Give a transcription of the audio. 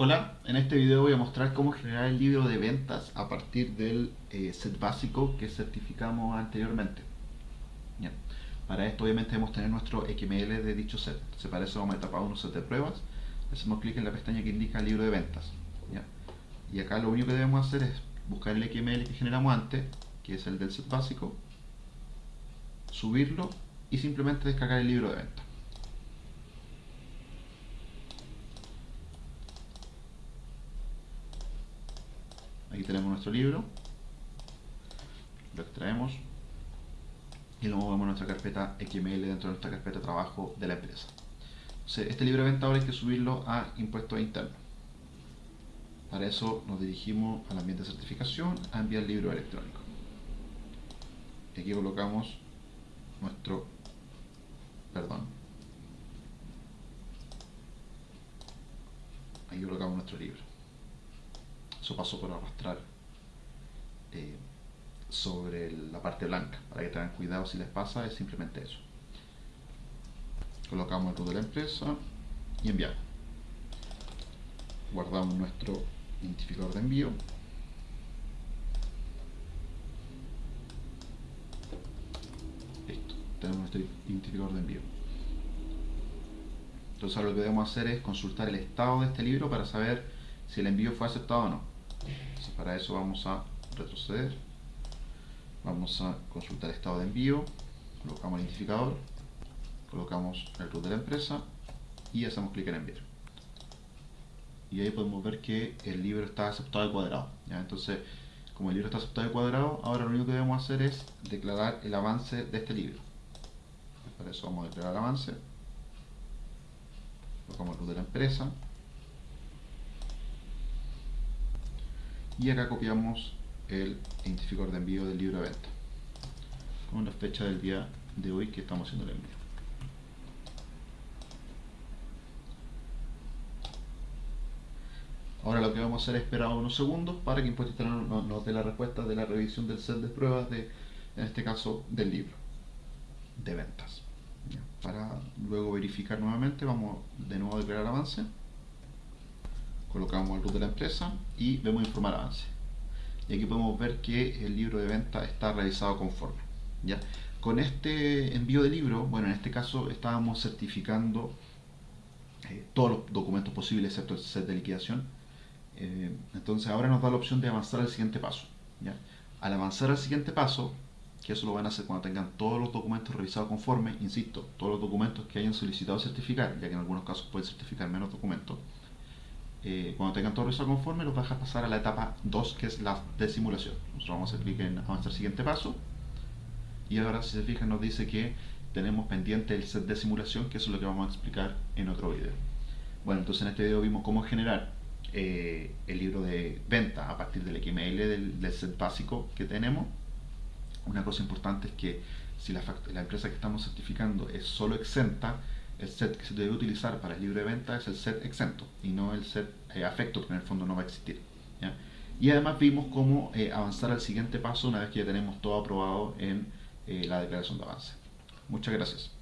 Hola, en este video voy a mostrar cómo generar el libro de ventas a partir del eh, set básico que certificamos anteriormente. Para esto obviamente debemos tener nuestro XML de dicho set. Se vamos a etapa 1 set de pruebas. Hacemos clic en la pestaña que indica libro de ventas. Y acá lo único que debemos hacer es buscar el XML que generamos antes, que es el del set básico, subirlo y simplemente descargar el libro de ventas. Aquí nuestro libro. Lo extraemos y lo movemos nuestra carpeta XML dentro de nuestra carpeta trabajo de la empresa. este libro de venta ahora hay que subirlo a impuestos internos. Para eso nos dirigimos al ambiente de certificación a enviar libro electrónico. Y aquí colocamos nuestro, perdón, aquí colocamos nuestro libro eso pasó por arrastrar eh, sobre la parte blanca para que tengan cuidado si les pasa es simplemente eso. Colocamos el root de la empresa y enviamos. Guardamos nuestro identificador de envío. Listo, tenemos nuestro identificador de envío. Entonces ahora lo que debemos hacer es consultar el estado de este libro para saber si el envío fue aceptado o no para eso vamos a retroceder. Vamos a consultar estado de envío. Colocamos el identificador colocamos el root de la empresa y hacemos clic en enviar. Y ahí podemos ver que el libro está aceptado de cuadrado entonces como el libro está aceptado de cuadrado ahora lo único que debemos hacer es declarar el avance de este libro. Para eso vamos a declarar el avance. Colocamos el root de la empresa y acá copiamos el identificador de envío del libro de venta con la fecha del día de hoy que estamos haciendo el envío. Ahora lo que vamos a hacer es esperar unos segundos para que Impuesto nos, dé la respuesta de la revisión del set de pruebas de, en este caso del libro de ventas. Para luego verificar nuevamente vamos de nuevo a declarar avance colocamos el root de la empresa y vemos informar avance y aquí podemos ver que el libro de venta está realizado conforme ¿ya? con este envío de libro, bueno en este caso estábamos certificando eh, todos los documentos posibles excepto el set de liquidación eh, entonces ahora nos da la opción de avanzar al siguiente paso ¿ya? al avanzar al siguiente paso que eso lo van a hacer cuando tengan todos los documentos revisados conforme, insisto, todos los documentos que hayan solicitado certificar, ya que en algunos casos pueden certificar menos documentos, eh, cuando tengan todo eso conforme, los va a pasar a la etapa 2, que es la de simulación. Nosotros vamos a hacer clic en avanzar siguiente paso. Y ahora, si se fijan, nos dice que tenemos pendiente el set de simulación, que eso es lo que vamos a explicar en otro video. Bueno, entonces en este video vimos cómo generar eh, el libro de venta a partir del XML del, set básico que tenemos. Una cosa importante es que si la empresa que estamos certificando es solo exenta, el set que se debe utilizar para el libro de venta es el set exento y no el set eh, afecto, que en el fondo no va a existir. Y además vimos cómo eh, avanzar al siguiente paso una vez que ya tenemos todo aprobado en eh, la declaración de avance. Muchas gracias.